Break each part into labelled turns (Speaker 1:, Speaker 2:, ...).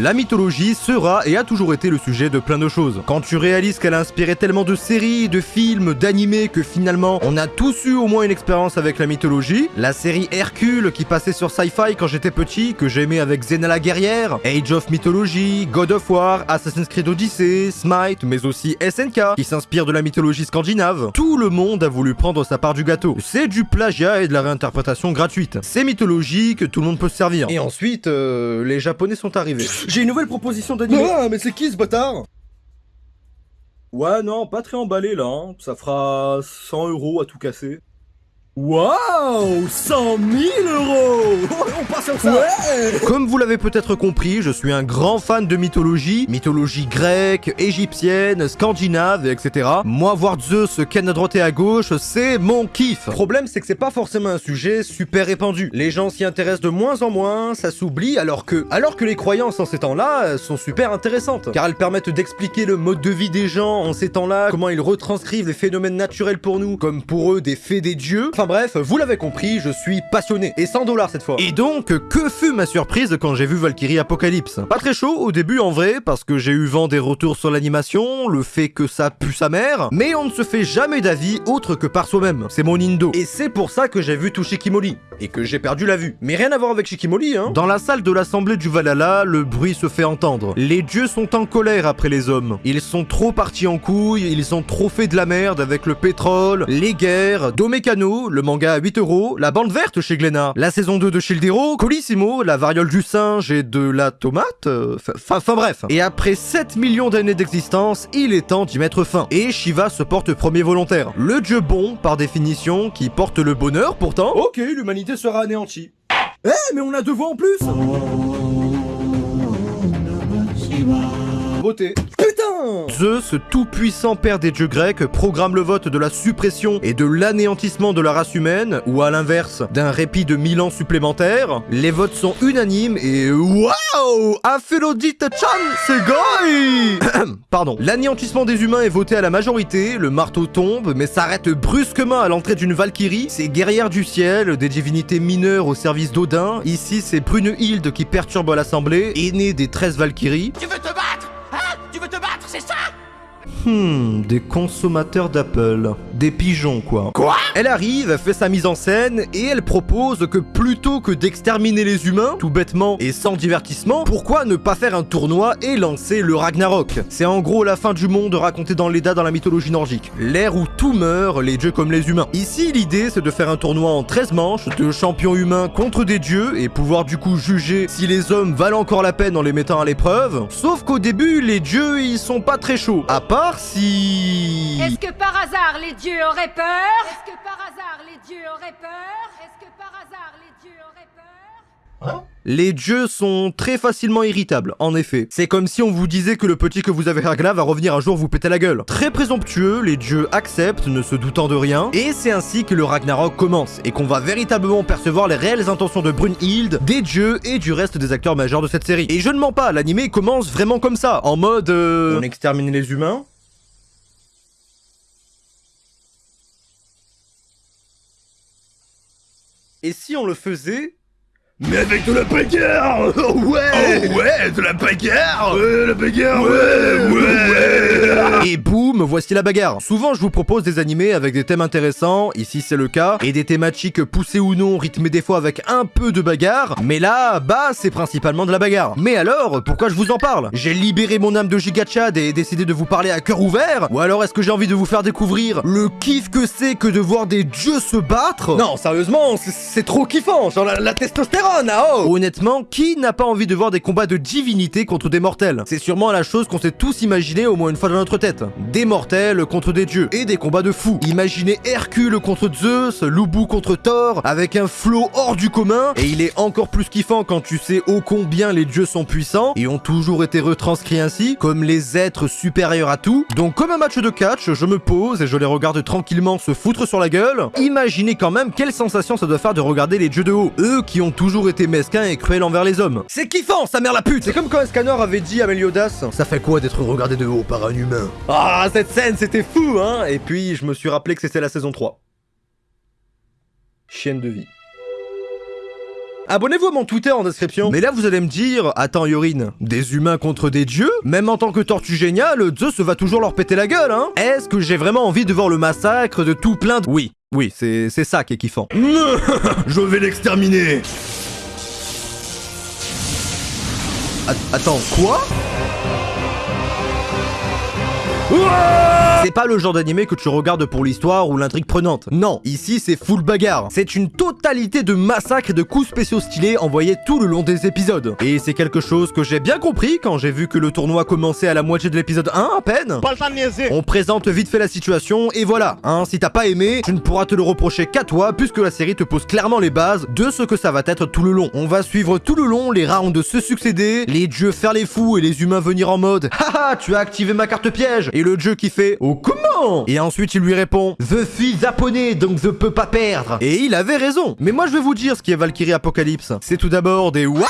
Speaker 1: La mythologie sera et a toujours été le sujet de plein de choses. Quand tu réalises qu'elle a inspiré tellement de séries, de films, d'animés que finalement on a tous eu au moins une expérience avec la mythologie, la série Hercule qui passait sur Sci-Fi quand j'étais petit, que j'aimais avec Xena la guerrière, Age of Mythology, God of War, Assassin's Creed Odyssey, Smite, mais aussi SNK qui s'inspire de la mythologie scandinave. Tout le monde a voulu prendre sa part du gâteau. C'est du plagiat et de la réinterprétation gratuite. C'est mythologique, tout le monde peut se servir. Et ensuite, euh, les japonais sont arrivés. J'ai une nouvelle proposition d'anime.
Speaker 2: Ah, mais c'est qui ce bâtard?
Speaker 1: Ouais, non, pas très emballé là. hein. Ça fera 100 euros à tout casser. Waouh 100 000 euros
Speaker 2: On part sur ça
Speaker 1: Ouais Comme vous l'avez peut-être compris, je suis un grand fan de mythologie, mythologie grecque, égyptienne, scandinave, etc. Moi, voir Zeus ken à droite et à gauche, c'est mon kiff. Problème, c'est que c'est pas forcément un sujet super répandu. Les gens s'y intéressent de moins en moins, ça s'oublie, alors que, alors que les croyances en ces temps-là euh, sont super intéressantes, car elles permettent d'expliquer le mode de vie des gens en ces temps-là, comment ils retranscrivent les phénomènes naturels pour nous, comme pour eux des faits des dieux. Bref, vous l'avez compris, je suis passionné. Et 100 dollars cette fois. Et donc, que fut ma surprise quand j'ai vu Valkyrie Apocalypse? Pas très chaud au début en vrai, parce que j'ai eu vent des retours sur l'animation, le fait que ça pue sa mère, mais on ne se fait jamais d'avis autre que par soi-même. C'est mon indo. Et c'est pour ça que j'ai vu tout Shikimori. Et que j'ai perdu la vue. Mais rien à voir avec Shikimori, hein. Dans la salle de l'assemblée du Valhalla, le bruit se fait entendre. Les dieux sont en colère après les hommes. Ils sont trop partis en couille, ils ont trop fait de la merde avec le pétrole, les guerres, Domekano, le manga à 8 euros, la bande verte chez Glénat, la saison 2 de Shildero, Colissimo, la variole du singe et de la tomate, euh, enfin bref. Et après 7 millions d'années d'existence, il est temps d'y mettre fin. Et Shiva se porte premier volontaire. Le dieu bon, par définition, qui porte le bonheur pourtant.
Speaker 2: Ok, l'humanité sera anéantie. Eh, mais on a deux voix en plus Voter.
Speaker 1: Zeus, tout-puissant père des dieux grecs, programme le vote de la suppression et de l'anéantissement de la race humaine, ou à l'inverse, d'un répit de 1000 ans supplémentaires. Les votes sont unanimes et waouh Aphrodite Chan, c'est Pardon. L'anéantissement des humains est voté à la majorité, le marteau tombe, mais s'arrête brusquement à l'entrée d'une Valkyrie. C'est guerrière du ciel, des divinités mineures au service d'Odin. Ici, c'est Brunhilde qui perturbe l'assemblée, aînée des 13 Valkyries.
Speaker 3: Veux
Speaker 1: Hmm, des consommateurs d'Apple. Des pigeons, quoi.
Speaker 3: Quoi?
Speaker 1: Elle arrive, fait sa mise en scène, et elle propose que plutôt que d'exterminer les humains, tout bêtement et sans divertissement, pourquoi ne pas faire un tournoi et lancer le Ragnarok? C'est en gros la fin du monde racontée dans l'Eda dans la mythologie nordique. L'ère où tout meurt, les dieux comme les humains. Ici, l'idée c'est de faire un tournoi en 13 manches, de champions humains contre des dieux, et pouvoir du coup juger si les hommes valent encore la peine en les mettant à l'épreuve. Sauf qu'au début, les dieux ils sont pas très chauds. À part si...
Speaker 4: Est-ce que par hasard les dieux auraient peur? Est-ce que par hasard les dieux auraient peur? Est-ce que par hasard les dieux auraient peur?
Speaker 1: Les dieux sont très facilement irritables, en effet. C'est comme si on vous disait que le petit que vous avez à va revenir un jour vous péter la gueule. Très présomptueux, les dieux acceptent, ne se doutant de rien, et c'est ainsi que le Ragnarok commence, et qu'on va véritablement percevoir les réelles intentions de Brunhild, des dieux et du reste des acteurs majeurs de cette série. Et je ne mens pas, l'animé commence vraiment comme ça, en mode... euh, On extermine les humains? Et si on le faisait
Speaker 2: Mais avec de la bagarre Oh ouais
Speaker 1: Oh ouais, de la bagarre
Speaker 2: Ouais, la bagarre Ouais, ouais,
Speaker 1: Et boum, voici la bagarre. Souvent, je vous propose des animés avec des thèmes intéressants, ici c'est le cas, et des thématiques poussées ou non, rythmées des fois avec un peu de bagarre, mais là, bah, c'est principalement de la bagarre. Mais alors, pourquoi je vous en parle? J'ai libéré mon âme de gigachad et décidé de vous parler à cœur ouvert? Ou alors est-ce que j'ai envie de vous faire découvrir le kiff que c'est que de voir des dieux se battre? Non, sérieusement, c'est- c'est trop kiffant, genre la, la testostérone, oh Honnêtement, qui n'a pas envie de voir des combats de divinités contre des mortels? C'est sûrement la chose qu'on s'est tous imaginé au moins une fois dans notre tête. Des mortels contre des dieux, et des combats de fous. Imaginez Hercule contre Zeus, Lubu contre Thor, avec un flow hors du commun, et il est encore plus kiffant quand tu sais ô combien les dieux sont puissants, et ont toujours été retranscrits ainsi, comme les êtres supérieurs à tout. Donc comme un match de catch, je me pose et je les regarde tranquillement se foutre sur la gueule. Imaginez quand même quelle sensation ça doit faire de regarder les dieux de haut, eux qui ont toujours été mesquins et cruels envers les hommes. C'est kiffant, sa mère la pute C'est comme quand un scanner avait dit à Meliodas, ça fait quoi d'être regardé de haut par un humain? Ah, cette scène, c'était fou, hein Et puis, je me suis rappelé que c'était la saison 3. Chienne de vie. Abonnez-vous à mon Twitter en description. Mais là, vous allez me dire, attends Yorin, des humains contre des dieux? Même en tant que tortue géniale, Zeus va toujours leur péter la gueule, hein Est-ce que j'ai vraiment envie de voir le massacre de tout plein de... Oui, oui, c'est c'est ça qui est kiffant.
Speaker 2: Je vais l'exterminer
Speaker 1: attends, quoi? C'est pas le genre d'animé que tu regardes pour l'histoire ou l'intrigue prenante. Non, ici c'est full bagarre. C'est une totalité de massacres et de coups spéciaux stylés envoyés tout le long des épisodes. Et c'est quelque chose que j'ai bien compris quand j'ai vu que le tournoi commençait à la moitié de l'épisode 1 à peine. On présente vite fait la situation et voilà. Hein, si t'as pas aimé, tu ne pourras te le reprocher qu'à toi puisque la série te pose clairement les bases de ce que ça va être tout le long. On va suivre tout le long les rounds se succéder, les dieux faire les fous et les humains venir en mode Haha, tu as activé ma carte piège et le dieu qui fait Oh comment Et ensuite il lui répond Je suis japonais donc je peux pas perdre. Et il avait raison. Mais moi je vais vous dire ce qui est Valkyrie Apocalypse. C'est tout d'abord des Waouh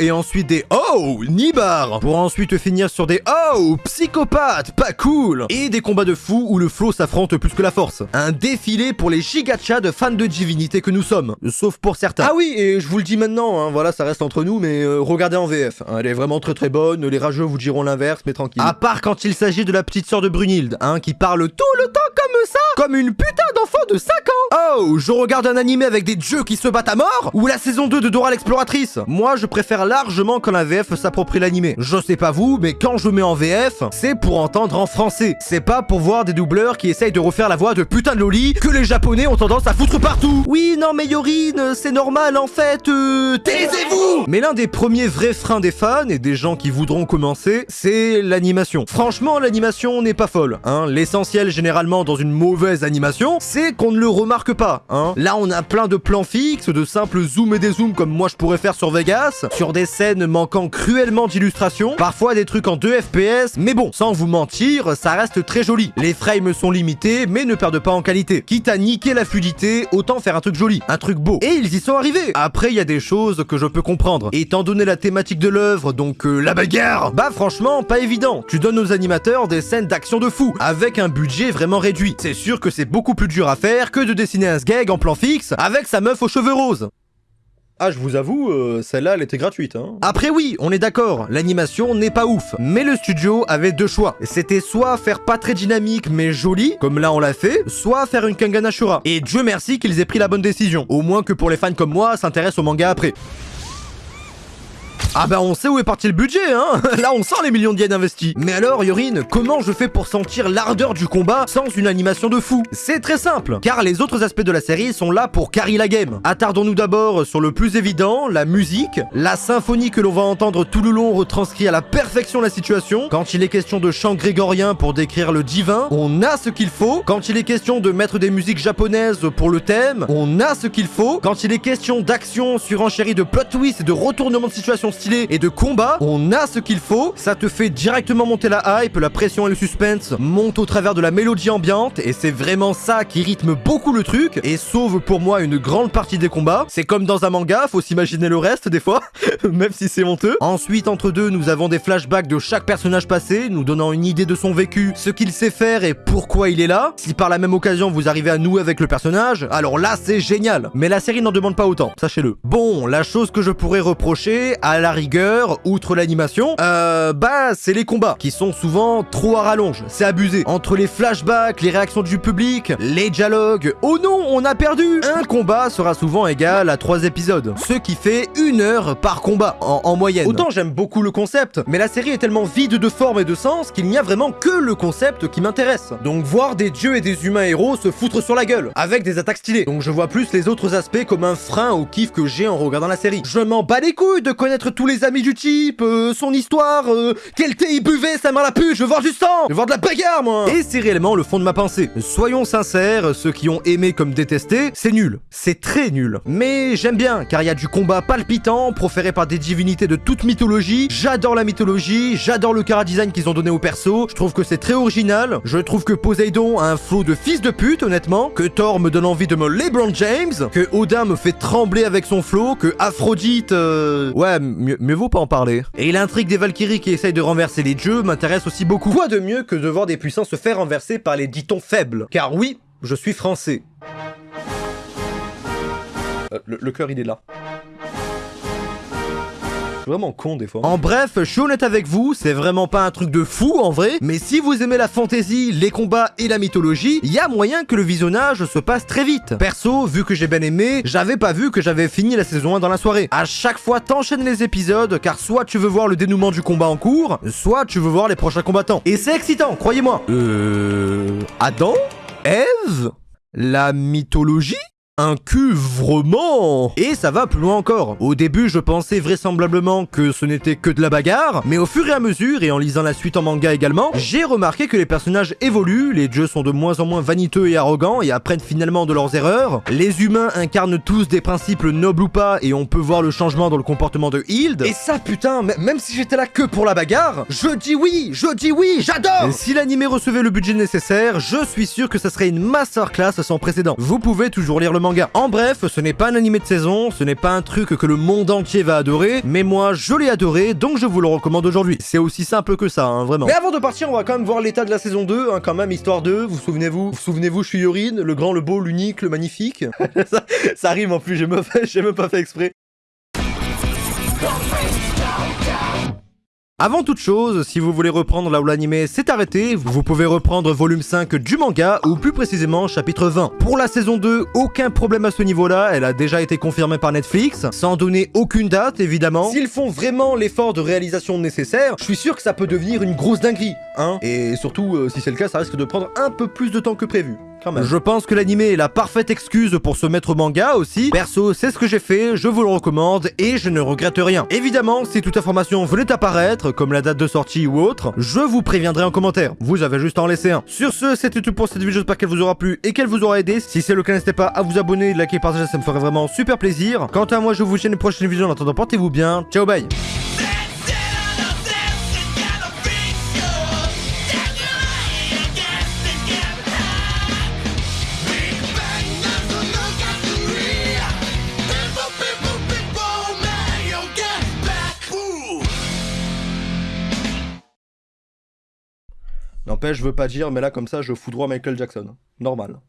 Speaker 1: Et ensuite des Oh Nibar Pour ensuite finir sur des Oh Psychopathe Pas cool Et des combats de fous où le flow s'affronte plus que la force. Un défilé pour les gigachas de fans de divinité que nous sommes. Sauf pour certains. Ah oui, et je vous le dis maintenant, hein, voilà, ça reste entre nous, mais euh, regardez en VF. hein, elle est vraiment très très bonne, les rageux vous diront l'inverse, mais tranquille. À part quand il s'agit de la petite sœur de Brunhilde, hein, qui parle tout le temps comme ça, comme une putain d'enfant de 5 ans. Oh, je regarde un animé avec des dieux qui se battent à mort Ou la saison 2 de Dora l'exploratrice Moi, je préfère largement quand la VF s'approprie l'animé. Je sais pas vous, mais quand je mets en VF, c'est pour entendre en français. C'est pas pour voir des doubleurs qui essayent de refaire la voix de putain de Loli que les japonais ont tendance à foutre partout. Oui, non mais Yorin, c'est normal en fait, euh... Taisez-vous Mais l'un des premiers vrais freins des fans et des gens qui voudront commencer, c'est l'animation. Franchement, l'animation n'est pas folle, hein. L'essentiel généralement dans une mauvaise animation, c'est qu'on ne le remarque pas, hein. Là, on a plein de plans fixes, de simples zooms et des zooms comme moi je pourrais faire sur Sur des scènes manquant cruellement d'illustration, parfois des trucs en 2 FPS, mais bon, sans vous mentir, ça reste très joli. Les frames sont limités, mais ne perdent pas en qualité. Quitte à niquer la fluidité, autant faire un truc joli, un truc beau. Et ils y sont arrivés Après, il y a des choses que je peux comprendre. Étant donné la thématique de l'œuvre, donc euh, la bagarre, bah franchement, pas évident. Tu donnes aux animateurs des scènes d'action de fou, avec un budget vraiment réduit. C'est sûr que c'est beaucoup plus dur à faire que de dessiner un sgeg en plan fixe, avec sa meuf aux cheveux roses. Ah, je vous avoue, euh, celle-là, elle était gratuite, hein. Après oui, on est d'accord, l'animation n'est pas ouf. Mais le studio avait deux choix. C'était soit faire pas très dynamique mais joli, comme là on l'a fait, soit faire une Kangana Shura. Et Dieu merci qu'ils aient pris la bonne décision. Au moins que pour les fans comme moi, s'intéressent au manga après. Ah bah on sait où est parti le budget, hein Là on sent les millions de yens investis. Mais alors, Yorin, comment je fais pour sentir l'ardeur du combat sans une animation de fou? C'est très simple, car les autres aspects de la série sont là pour carry la game. Attardons-nous d'abord sur le plus évident, la musique, la symphonie que l'on va entendre tout le long retranscrit à la perfection la situation. Quand il est question de chant grégorien pour décrire le divin, on a ce qu'il faut. Quand il est question de mettre des musiques japonaises pour le thème, on a ce qu'il faut. Quand il est question d'action surenchérie de plot twist et de retournement de situation stylé et de combat, on a ce qu'il faut. Ça te fait directement monter la hype, la pression et le suspense montent au travers de la mélodie ambiante et c'est vraiment ça qui rythme beaucoup le truc et sauve pour moi une grande partie des combats. C'est comme dans un manga, faut s'imaginer le reste des fois, même si c'est honteux. Ensuite, entre deux, nous avons des flashbacks de chaque personnage passé, nous donnant une idée de son vécu, ce qu'il sait faire et pourquoi il est là. Si par la même occasion vous arrivez à nouer avec le personnage, alors là c'est génial. Mais la série n'en demande pas autant, sachez-le. Bon, la chose que je pourrais reprocher, à la rigueur, outre l'animation, euh, bah c'est les combats, qui sont souvent trop à rallonge, c'est abusé. Entre les flashbacks, les réactions du public, les dialogues, oh non, on a perdu Un combat sera souvent égal à 3 épisodes, ce qui fait une heure par combat, en, en moyenne. Autant j'aime beaucoup le concept, mais la série est tellement vide de forme et de sens qu'il n'y a vraiment que le concept qui m'intéresse. Donc voir des dieux et des humains héros se foutre sur la gueule, avec des attaques stylées. Donc je vois plus les autres aspects comme un frein au kiff que j'ai en regardant la série. Je m'en bats les couilles de connaître tous les amis du type, euh, son histoire, euh, quel thé il buvait, sa main la pue, je veux voir du sang, je veux voir de la bagarre moi Et c'est réellement le fond de ma pensée. Soyons sincères, ceux qui ont aimé comme détesté, c'est nul. C'est très nul. Mais j'aime bien, car il y a du combat palpitant, proféré par des divinités de toute mythologie. J'adore la mythologie, j'adore le cara design qu'ils ont donné au perso, je trouve que c'est très original, je trouve que Poséidon a un flow de fils de pute honnêtement, que Thor me donne envie de me LeBron James, que Odin me fait trembler avec son flow, que Aphrodite... euh, Ouais, mieux, mieux vaut pas en parler. Et l'intrigue des Valkyries qui essayent de renverser les dieux m'intéresse aussi beaucoup. Quoi de mieux que de voir des puissants se faire renverser par les ditons faibles? Car oui, je suis français. Euh, le, le cœur il est là. Vraiment con des fois. En bref, je suis honnête avec vous, c'est vraiment pas un truc de fou en vrai, mais si vous aimez la fantasy, les combats et la mythologie, il y a moyen que le visionnage se passe très vite. Perso, vu que j'ai bien aimé, j'avais pas vu que j'avais fini la saison 1 dans la soirée. À chaque fois, t'enchaînes les épisodes, car soit tu veux voir le dénouement du combat en cours, soit tu veux voir les prochains combattants. Et c'est excitant, croyez-moi. Euh... Adam Ève? La mythologie? Un cul vraiment Et ça va plus loin encore. Au début, je pensais vraisemblablement que ce n'était que de la bagarre, mais au fur et à mesure, et en lisant la suite en manga également, j'ai remarqué que les personnages évoluent, les dieux sont de moins en moins vaniteux et arrogants et apprennent finalement de leurs erreurs, les humains incarnent tous des principes nobles ou pas, et on peut voir le changement dans le comportement de Hild, et ça putain, même si j'étais là que pour la bagarre, je dis oui, je dis oui, j'adore Si l'animé recevait le budget nécessaire, je suis sûr que ça serait une masterclass sans précédent. Vous pouvez toujours lire le en bref, ce n'est pas un animé de saison, ce n'est pas un truc que le monde entier va adorer, mais moi je l'ai adoré, donc je vous le recommande aujourd'hui. C'est aussi simple que ça, hein, vraiment. Mais avant de partir, on va quand même voir l'état de la saison 2, hein, quand même, histoire de, vous souvenez-vous, vous souvenez-vous, je suis Yorin, le grand, le beau, l'unique, le magnifique. ça, ça, rime en plus, j'ai même, même pas fait exprès. Avant toute chose, si vous voulez reprendre là où l'anime s'est arrêté, vous pouvez reprendre volume 5 du manga, ou plus précisément chapitre 20. Pour la saison 2, aucun problème à ce niveau-là, elle a déjà été confirmée par Netflix, sans donner aucune date évidemment. S'ils font vraiment l'effort de réalisation nécessaire, je suis sûr que ça peut devenir une grosse dinguerie, hein Et surtout, euh, si c'est le cas, ça risque de prendre un peu plus de temps que prévu. Je pense que l'anime est la parfaite excuse pour se mettre au manga aussi. Perso, c'est ce que j'ai fait, je vous le recommande et je ne regrette rien. Évidemment, si toute information venait apparaître, comme la date de sortie ou autre, je vous préviendrai en commentaire. Vous avez juste à en laisser un. Sur ce, c'était tout pour cette vidéo, j'espère qu'elle vous aura plu et qu'elle vous aura aidé. Si c'est le cas, n'hésitez pas à vous abonner, liker, partager, ça me ferait vraiment super plaisir. Quant à moi, je vous dis à une prochaine vidéo. En attendant, portez-vous bien. Ciao, bye N'empêche, je veux pas dire, mais là, comme ça, je fous droit Michael Jackson. Normal.